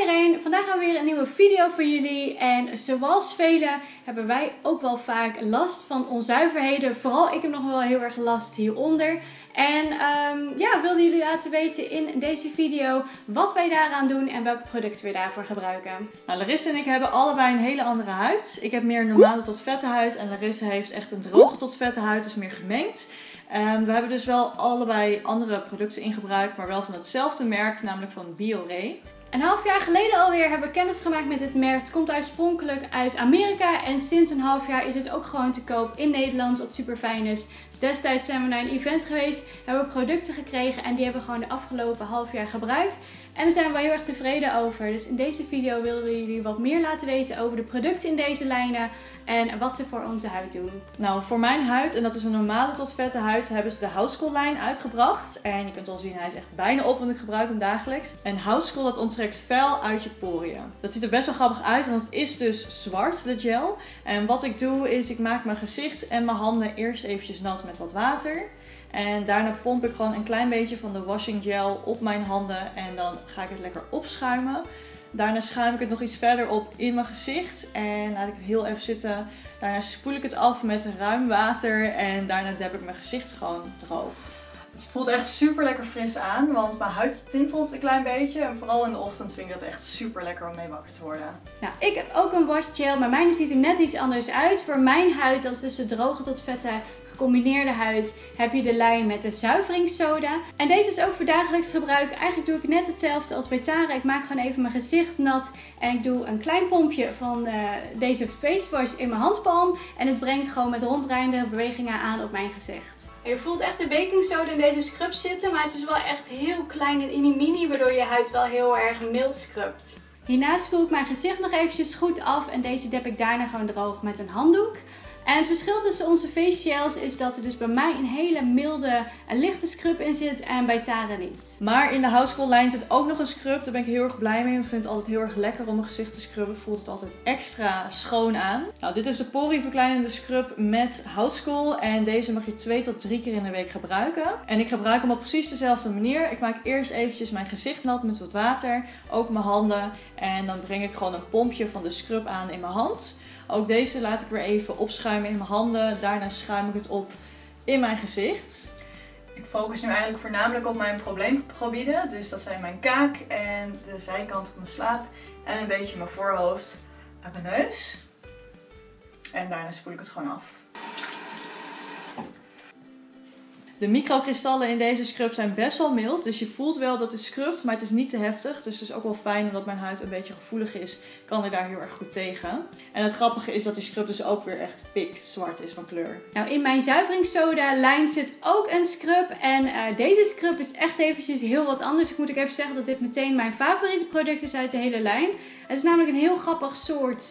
iedereen, vandaag gaan we weer een nieuwe video voor jullie. En zoals velen hebben wij ook wel vaak last van onzuiverheden. Vooral ik heb nog wel heel erg last hieronder. En um, ja, wilden jullie laten weten in deze video wat wij daaraan doen en welke producten we daarvoor gebruiken. Nou, Larissa en ik hebben allebei een hele andere huid. Ik heb meer normale tot vette huid en Larissa heeft echt een droge tot vette huid, dus meer gemengd. Um, we hebben dus wel allebei andere producten in gebruik, maar wel van hetzelfde merk, namelijk van Biore. Een half jaar geleden alweer hebben we kennis gemaakt met dit merk. Het komt oorspronkelijk uit Amerika en sinds een half jaar is het ook gewoon te koop in Nederland, wat super fijn is. Dus destijds zijn we naar een event geweest, hebben we producten gekregen en die hebben we gewoon de afgelopen half jaar gebruikt. En daar zijn we heel erg tevreden over. Dus in deze video willen we jullie wat meer laten weten over de producten in deze lijnen en wat ze voor onze huid doen. Nou, voor mijn huid, en dat is een normale tot vette huid, hebben ze de Housecool lijn uitgebracht. En je kunt al zien, hij is echt bijna op, want ik gebruik hem dagelijks. En Housecool, dat onttrekt fel uit je poriën. Dat ziet er best wel grappig uit, want het is dus zwart, de gel. En wat ik doe, is ik maak mijn gezicht en mijn handen eerst eventjes nat met wat water. En daarna pomp ik gewoon een klein beetje van de washing gel op mijn handen en dan ga ik het lekker opschuimen. Daarna schuim ik het nog iets verder op in mijn gezicht en laat ik het heel even zitten. Daarna spoel ik het af met ruim water en daarna deb ik mijn gezicht gewoon droog. Het voelt echt super lekker fris aan, want mijn huid tintelt een klein beetje. En vooral in de ochtend vind ik dat echt super lekker om mee wakker te worden. Nou, ik heb ook een wash gel, maar mijn ziet er net iets anders uit. Voor mijn huid, dat is dus de droge tot vette gecombineerde huid heb je de lijn met de zuiveringssoda. En deze is ook voor dagelijks gebruik. Eigenlijk doe ik net hetzelfde als bij Tara. Ik maak gewoon even mijn gezicht nat en ik doe een klein pompje van uh, deze face wash in mijn handpalm. En het brengt gewoon met ronddraaiende bewegingen aan op mijn gezicht. Je voelt echt de baking soda in deze scrub zitten, maar het is wel echt heel klein en mini waardoor je huid wel heel erg mild scrubt. Hierna spoel ik mijn gezicht nog eventjes goed af en deze dep ik daarna gewoon droog met een handdoek. En het verschil tussen onze face gels is dat er dus bij mij een hele milde en lichte scrub in zit en bij Tara niet. Maar in de House lijn zit ook nog een scrub. Daar ben ik heel erg blij mee. Ik vind het altijd heel erg lekker om mijn gezicht te scrubben. Voelt het altijd extra schoon aan. Nou, dit is de porieverkleinende scrub met House En deze mag je twee tot drie keer in de week gebruiken. En ik gebruik hem op precies dezelfde manier. Ik maak eerst eventjes mijn gezicht nat met wat water. Ook mijn handen. En dan breng ik gewoon een pompje van de scrub aan in mijn hand. Ook deze laat ik weer even opschuimen in mijn handen. Daarna schuim ik het op in mijn gezicht. Ik focus nu eigenlijk voornamelijk op mijn probleemgebieden. Dus dat zijn mijn kaak en de zijkant van mijn slaap. En een beetje mijn voorhoofd en mijn neus. En daarna spoel ik het gewoon af. De microkristallen in deze scrub zijn best wel mild. Dus je voelt wel dat het scrubt, maar het is niet te heftig. Dus het is ook wel fijn omdat mijn huid een beetje gevoelig is. Kan ik daar heel erg goed tegen. En het grappige is dat die scrub dus ook weer echt pik zwart is van kleur. Nou, in mijn zuiveringssoda lijn zit ook een scrub. En uh, deze scrub is echt eventjes heel wat anders. Ik moet ook even zeggen dat dit meteen mijn favoriete product is uit de hele lijn. Het is namelijk een heel grappig soort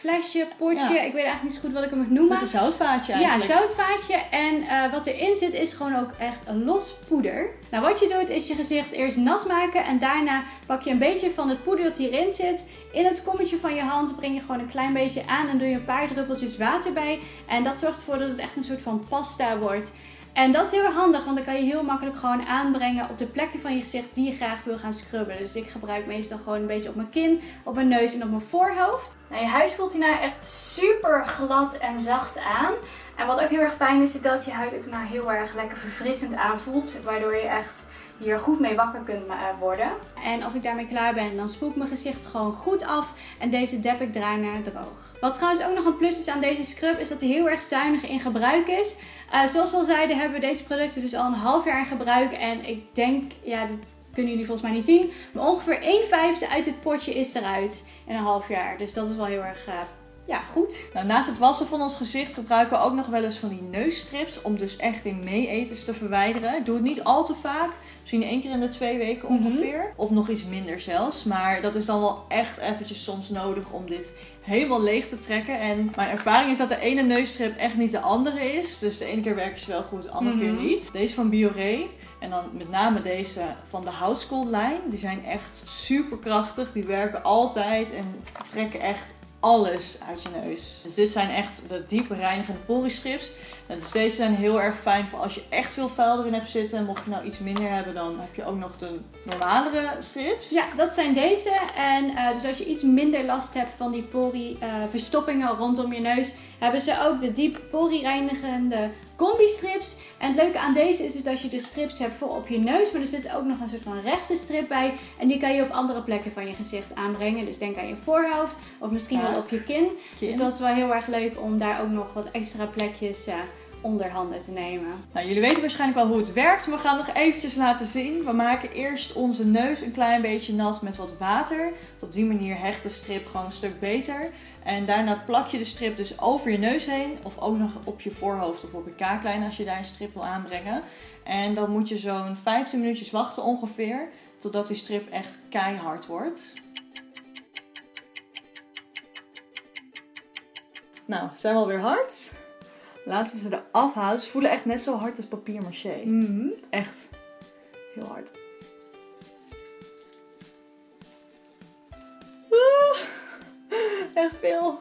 flesje, potje. Ik weet eigenlijk niet zo goed wat ik hem moet noemen. Met een zoutvaatje eigenlijk. Ja, zoutvaatje. En uh, wat erin zit is gewoon ook echt een los poeder. Nou, wat je doet is je gezicht eerst nat maken. En daarna pak je een beetje van het poeder dat hierin zit. In het kommetje van je hand breng je gewoon een klein beetje aan. En doe je een paar druppeltjes water bij. En dat zorgt ervoor dat het echt een soort van pasta wordt. En dat is heel handig, want dan kan je heel makkelijk gewoon aanbrengen op de plekken van je gezicht die je graag wil gaan scrubben. Dus ik gebruik meestal gewoon een beetje op mijn kin, op mijn neus en op mijn voorhoofd. Nou, je huid voelt hierna echt super glad en zacht aan. En wat ook heel erg fijn is, is dat je huid ook nou heel erg lekker verfrissend aanvoelt. Waardoor je echt hier goed mee wakker kunt eh, worden. En als ik daarmee klaar ben, dan spoel ik mijn gezicht gewoon goed af. En deze dep ik daarna droog. Wat trouwens ook nog een plus is aan deze scrub, is dat hij heel erg zuinig in gebruik is. Uh, zoals we al zeiden, hebben we deze producten dus al een half jaar in gebruik. En ik denk, ja, dat kunnen jullie volgens mij niet zien. Maar ongeveer 1 vijfde uit het potje is eruit in een half jaar. Dus dat is wel heel erg uh, ja, goed. Nou, naast het wassen van ons gezicht gebruiken we ook nog wel eens van die neusstrips. Om dus echt in meeeters te verwijderen. Ik doe het niet al te vaak. Misschien één keer in de twee weken mhm. ongeveer. Of nog iets minder zelfs. Maar dat is dan wel echt eventjes soms nodig om dit helemaal leeg te trekken. En mijn ervaring is dat de ene neusstrip echt niet de andere is. Dus de ene keer werken ze wel goed, de andere keer mhm. niet. Deze van Biore. En dan met name deze van de House lijn. Die zijn echt super krachtig. Die werken altijd en trekken echt alles uit je neus. Dus dit zijn echt de diep reinigende poristrips. Dus deze zijn heel erg fijn voor als je echt veel vuil erin hebt zitten. Mocht je nou iets minder hebben, dan heb je ook nog de normalere strips. Ja, dat zijn deze. En uh, dus als je iets minder last hebt van die pori-verstoppingen rondom je neus, hebben ze ook de diep pori-reinigende combi-strips. En het leuke aan deze is, is dat je de strips hebt voor op je neus, maar er zit ook nog een soort van rechte strip bij. En die kan je op andere plekken van je gezicht aanbrengen. Dus denk aan je voorhoofd of misschien wel op je kin. Dus dat is wel heel erg leuk om daar ook nog wat extra plekjes uh, onder handen te nemen. Nou, jullie weten waarschijnlijk wel hoe het werkt, maar we gaan nog eventjes laten zien. We maken eerst onze neus een klein beetje nat met wat water. Op die manier hecht de strip gewoon een stuk beter. En daarna plak je de strip dus over je neus heen. Of ook nog op je voorhoofd of op je kaaklijn als je daar een strip wil aanbrengen. En dan moet je zo'n 15 minuutjes wachten ongeveer. Totdat die strip echt keihard wordt. Nou, zijn we alweer hard. Laten we ze eraf halen. Ze voelen echt net zo hard als papier maché. Mhm. Echt heel hard. echt veel.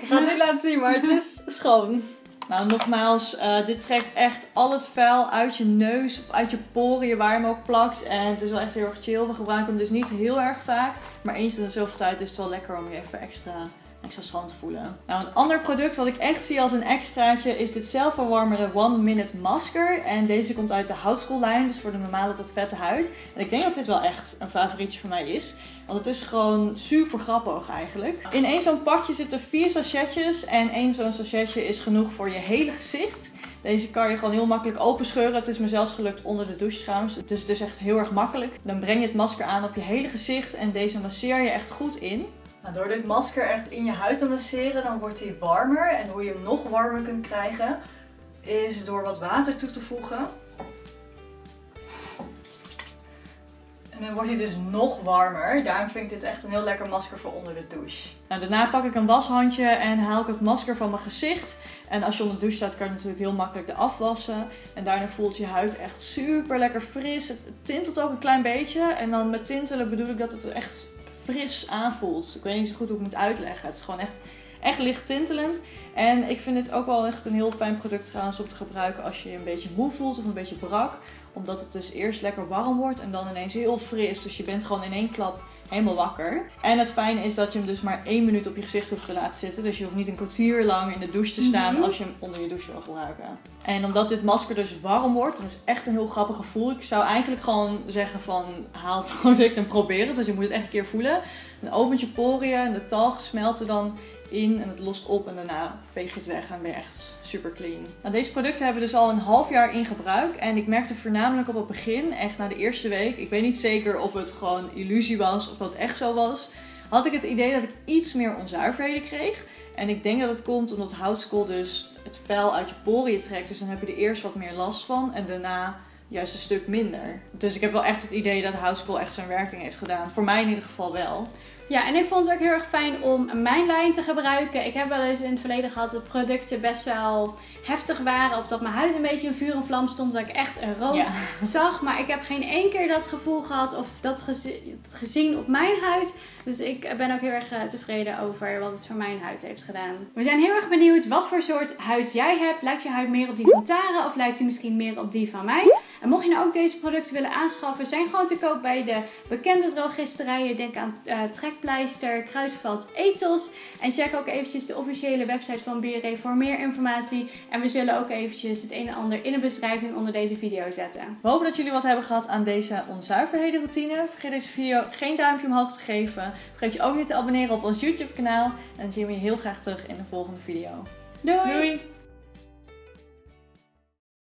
Ik ga het niet laten zien, maar het is schoon. Nou, nogmaals, uh, dit trekt echt al het vuil uit je neus of uit je poriën waar je hem ook plakt. En het is wel echt heel erg chill. We gebruiken hem dus niet heel erg vaak. Maar eens in de zoveel tijd is het wel lekker om je even extra te voelen. Nou, een ander product wat ik echt zie als een extraatje is dit zelfverwarmende One Minute Masker. En deze komt uit de houtskoollijn, dus voor de normale tot vette huid. En ik denk dat dit wel echt een favorietje van mij is. Want het is gewoon super grappig eigenlijk. In één zo'n pakje zitten vier sachetjes. En één zo'n sachetje is genoeg voor je hele gezicht. Deze kan je gewoon heel makkelijk openscheuren. Het is me zelfs gelukt onder de douche trouwens. Dus het is echt heel erg makkelijk. Dan breng je het masker aan op je hele gezicht. En deze masseer je echt goed in. Nou, door dit masker echt in je huid te masseren, dan wordt hij warmer. En hoe je hem nog warmer kunt krijgen, is door wat water toe te voegen. En dan wordt hij dus nog warmer. Daarom vind ik dit echt een heel lekker masker voor onder de douche. Nou, daarna pak ik een washandje en haal ik het masker van mijn gezicht. En als je onder de douche staat, kan je natuurlijk heel makkelijk de afwassen. En daarna voelt je huid echt super lekker fris. Het tintelt ook een klein beetje. En dan met tintelen bedoel ik dat het echt fris aanvoelt. Ik weet niet zo goed hoe ik het moet uitleggen. Het is gewoon echt, echt licht tintelend. En ik vind dit ook wel echt een heel fijn product trouwens om te gebruiken als je je een beetje moe voelt of een beetje brak. Omdat het dus eerst lekker warm wordt en dan ineens heel fris. Dus je bent gewoon in één klap helemaal wakker. En het fijne is dat je hem dus maar één minuut op je gezicht hoeft te laten zitten. Dus je hoeft niet een kwartier lang in de douche te staan mhm. als je hem onder je douche wil gebruiken. En omdat dit masker dus warm wordt, dat is echt een heel grappig gevoel. Ik zou eigenlijk gewoon zeggen van haal het product en probeer het. Want je moet het echt een keer voelen. Dan opent je poriën en de talg smelten dan in en het lost op en daarna veeg het weg en je echt super clean. Nou, deze producten hebben we dus al een half jaar in gebruik en ik merkte voornamelijk op het begin, echt na de eerste week, ik weet niet zeker of het gewoon illusie was of dat echt zo was, had ik het idee dat ik iets meer onzuiverheden kreeg. En ik denk dat het komt omdat houtskool dus het vuil uit je poriën trekt, dus dan heb je er eerst wat meer last van en daarna juist een stuk minder. Dus ik heb wel echt het idee dat houtskool echt zijn werking heeft gedaan. Voor mij in ieder geval wel. Ja, en ik vond het ook heel erg fijn om mijn lijn te gebruiken. Ik heb wel eens in het verleden gehad dat producten best wel heftig waren. Of dat mijn huid een beetje in vuur en vlam stond. Dat ik echt een rood zag. Maar ik heb geen één keer dat gevoel gehad of dat gezien op mijn huid. Dus ik ben ook heel erg eh, tevreden over wat het voor mijn huid heeft gedaan. We zijn heel erg benieuwd wat voor soort huid jij hebt. Lijkt je huid meer op die van Tara of lijkt die misschien meer op die van mij? En mocht je nou ook deze producten willen aanschaffen, zijn gewoon te koop bij de bekende drogisterijen. Denk aan uh, Trekpleister, Kruidvat, Ethos. En check ook eventjes de officiële website van BRE voor meer informatie. En we zullen ook eventjes het een en ander in de beschrijving onder deze video zetten. We hopen dat jullie wat hebben gehad aan deze onzuiverheden routine. Vergeet deze video geen duimpje omhoog te geven. Vergeet je ook niet te abonneren op ons YouTube kanaal. En dan zien we je heel graag terug in de volgende video. Doei! Doei.